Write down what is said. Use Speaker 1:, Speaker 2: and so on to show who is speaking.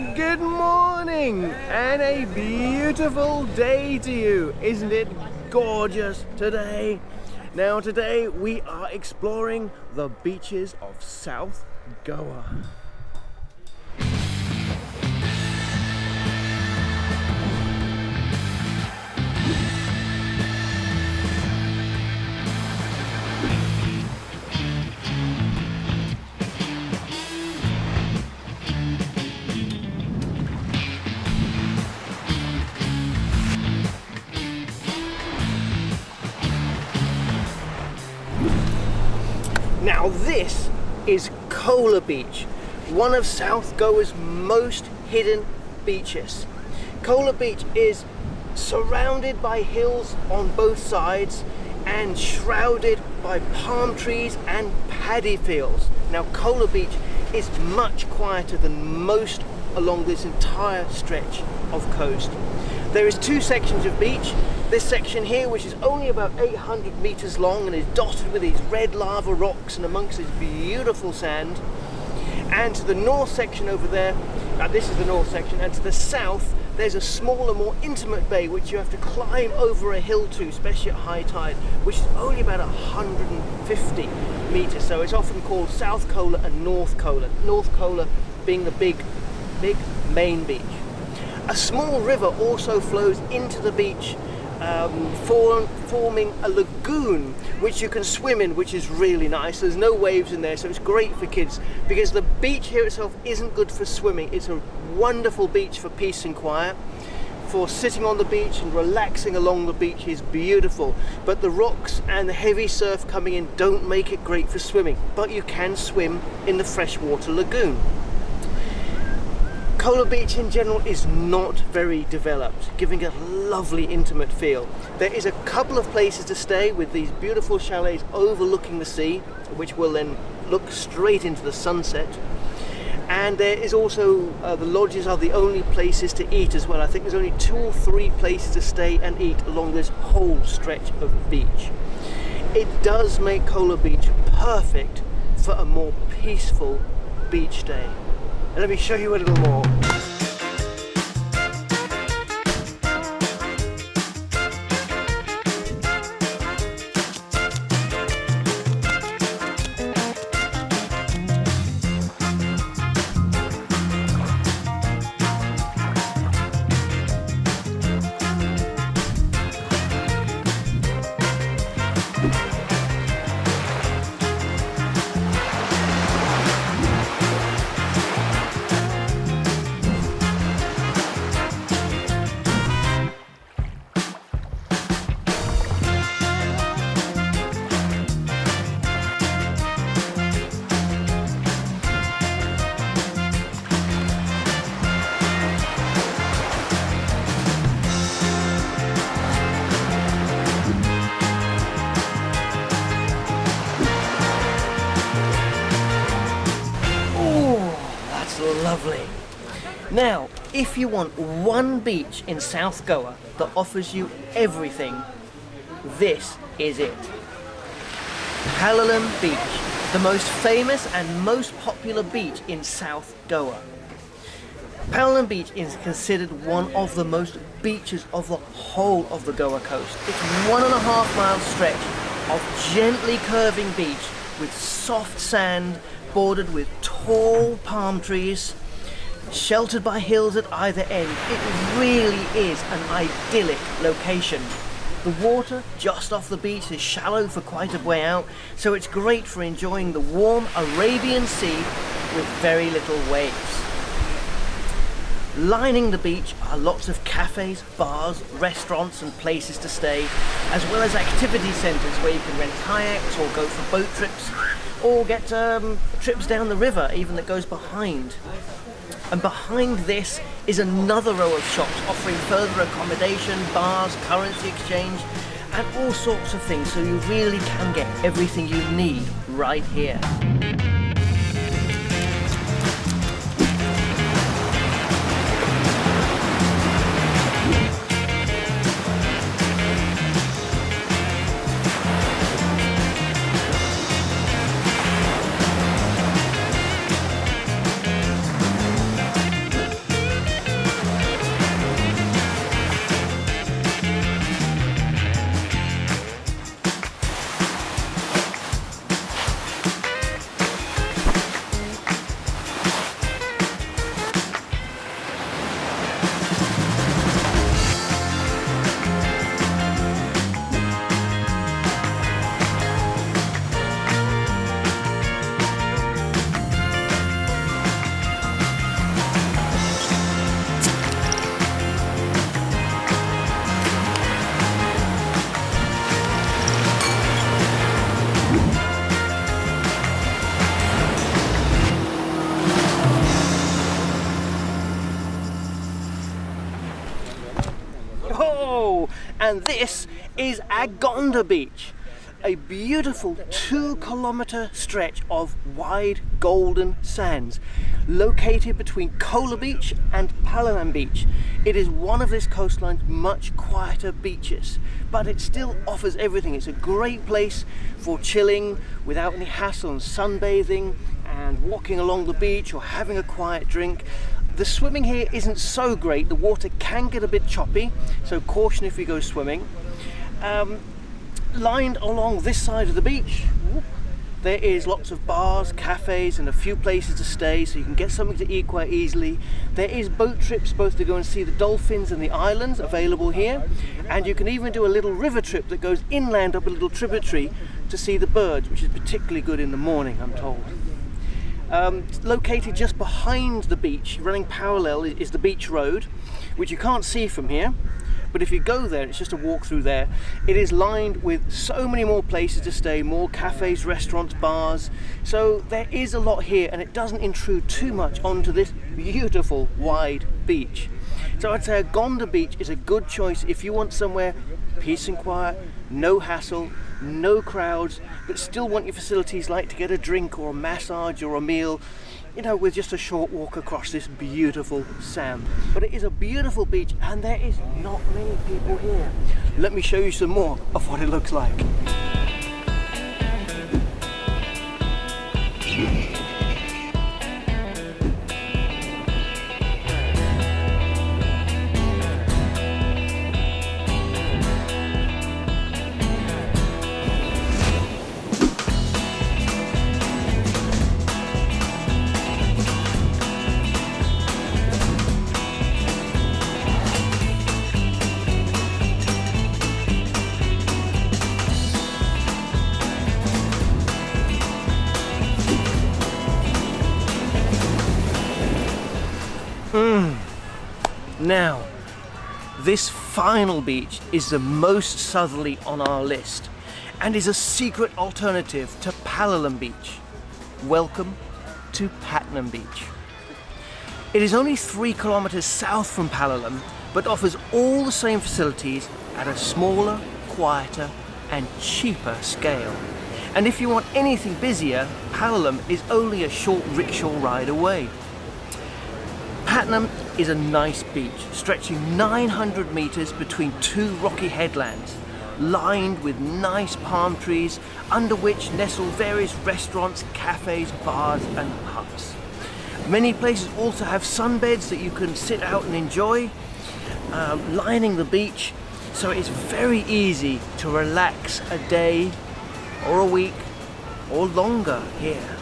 Speaker 1: Good morning and a beautiful day to you. Isn't it gorgeous today? Now, today we are exploring the beaches of South Goa. Now this is Kola Beach, one of South Goa's most hidden beaches. Kola Beach is surrounded by hills on both sides and shrouded by palm trees and paddy fields. Now Kola Beach is much quieter than most along this entire stretch of coast. There is two sections of beach. This section here, which is only about 800 meters long and is dotted with these red lava rocks and amongst this beautiful sand. And to the north section over there, uh, this is the north section, and to the south, there's a smaller, more intimate bay which you have to climb over a hill to, especially at high tide, which is only about 150 meters. So it's often called South Kola and North Kola. North Kola being the big, big main beach. A small river also flows into the beach, um, form, forming a lagoon which you can swim in, which is really nice. There's no waves in there, so it's great for kids because the beach here itself isn't good for swimming. It's a wonderful beach for peace and quiet. For sitting on the beach and relaxing along the beach is beautiful, but the rocks and the heavy surf coming in don't make it great for swimming. But you can swim in the freshwater lagoon. Kola Beach in general is not very developed, giving a lovely intimate feel. There is a couple of places to stay with these beautiful chalets overlooking the sea, which will then look straight into the sunset. And there is also, uh, the lodges are the only places to eat as well. I think there's only two or three places to stay and eat along this whole stretch of beach. It does make Kola Beach perfect for a more peaceful beach day. Let me show you a little more. Lovely. Now, if you want one beach in South Goa that offers you everything, this is it. Palolem Beach, the most famous and most popular beach in South Goa. Palolem Beach is considered one of the most beaches of the whole of the Goa coast. It's one and a half mile stretch of gently curving beach with soft sand bordered with tall palm trees, sheltered by hills at either end. It really is an idyllic location. The water just off the beach is shallow for quite a way out, so it's great for enjoying the warm Arabian Sea with very little waves. Lining the beach are lots of cafes, bars, restaurants and places to stay, as well as activity centres where you can rent kayaks or go for boat trips, or get um, trips down the river even that goes behind. And behind this is another row of shops offering further accommodation, bars, currency exchange, and all sorts of things so you really can get everything you need right here. And this is Agonda Beach, a beautiful two kilometer stretch of wide golden sands located between Kola Beach and Palolem Beach. It is one of this coastline's much quieter beaches, but it still offers everything. It's a great place for chilling without any hassle and sunbathing and walking along the beach or having a quiet drink. The swimming here isn't so great. The water can get a bit choppy, so caution if you go swimming. Um, lined along this side of the beach, there is lots of bars, cafes and a few places to stay so you can get something to eat quite easily. There is boat trips both to go and see the dolphins and the islands available here and you can even do a little river trip that goes inland up a little tributary to see the birds which is particularly good in the morning I'm told. Um, located just behind the beach, running parallel is the beach road which you can't see from here but if you go there, it's just a walk through there, it is lined with so many more places to stay, more cafes, restaurants, bars. So there is a lot here and it doesn't intrude too much onto this beautiful wide beach. So I'd say Agonda Beach is a good choice if you want somewhere peace and quiet, no hassle, no crowds, but still want your facilities like to get a drink or a massage or a meal you know, with just a short walk across this beautiful sand. But it is a beautiful beach and there is not many people here. Let me show you some more of what it looks like. Now, this final beach is the most southerly on our list and is a secret alternative to Palolem Beach. Welcome to Patnem Beach. It is only three kilometers south from Palolem, but offers all the same facilities at a smaller, quieter and cheaper scale. And if you want anything busier, Palolem is only a short rickshaw ride away. Patnem is a nice beach stretching 900 metres between two rocky headlands lined with nice palm trees under which nestle various restaurants, cafes, bars and pubs. Many places also have sunbeds that you can sit out and enjoy um, lining the beach so it's very easy to relax a day or a week or longer here.